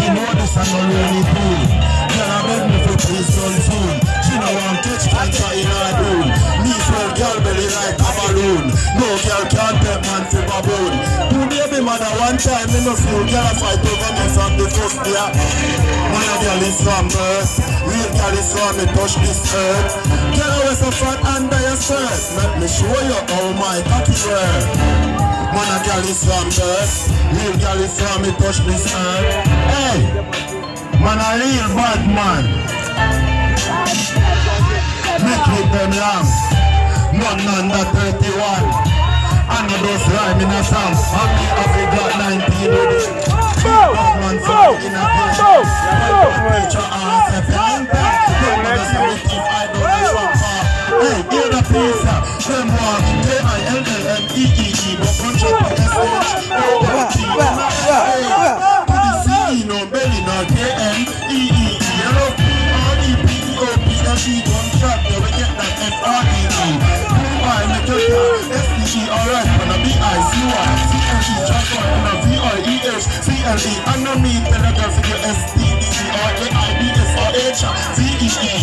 she know this and no rainy pool room Me swell girl belly like a balloon No girl can't take man to baboon mother one time girl fight over me from the first Man a girl is from birth Real girl is from me touch this earth Girl so fat under your skirt Let me show you how my cocky work Man a girl is from birth Real girl is from me touch this earth Hey Man a real bad man It them long None under 31 I know those rhyme in a song And me have a got 19 with it a know from far Hey, hear the pizza Them walk K-I-L-L-M-E-E-E But punch up on S-H O-O-T Hey, to the V-I-E-H C-L-E Underneath Tell a girl S-T-E-E R-A-I-B-S-R-H V-E-E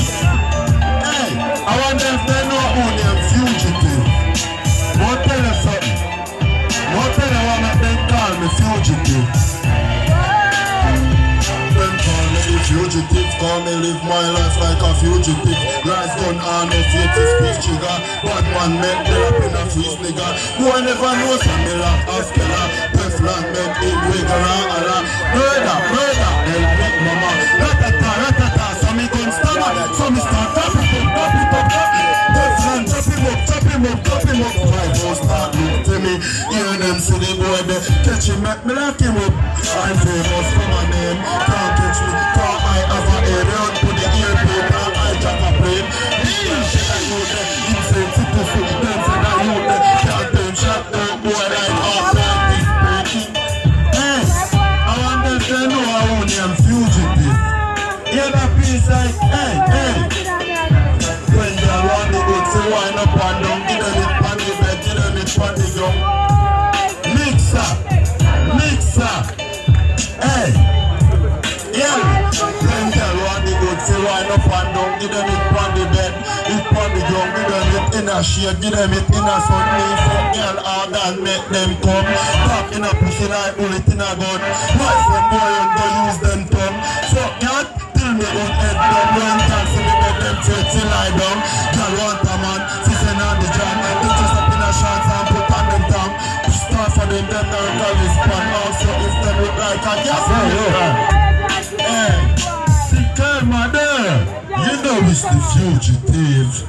Hey, I wonder if they know who them fugitive. Won't tell you something. Won't tell you why them call me fugitive. Them call me fugitive, call me live my life like a fugitive. Rise gun on faith is speech trigger. Bad man make me up in a freeze nigga. Boy never know some me like a skiller. Teflon make make me lock him up. I'm famous for my name. Can't catch me, cause I have a area. Put the earpiece, and I jack a plane. Me and shit I know there. Insane, super food, them say that you there. Can't turn shot, no boy like half like this. Hey, I wonder if they know I own them fugitive. Hear that piece like, hey, Give them it on the bed, it on the ground. Give them it in a shade, give them it in a sun. Me fuck girl hard and make them come. In a pussy like bullet in a gun. Why it's the fugitive.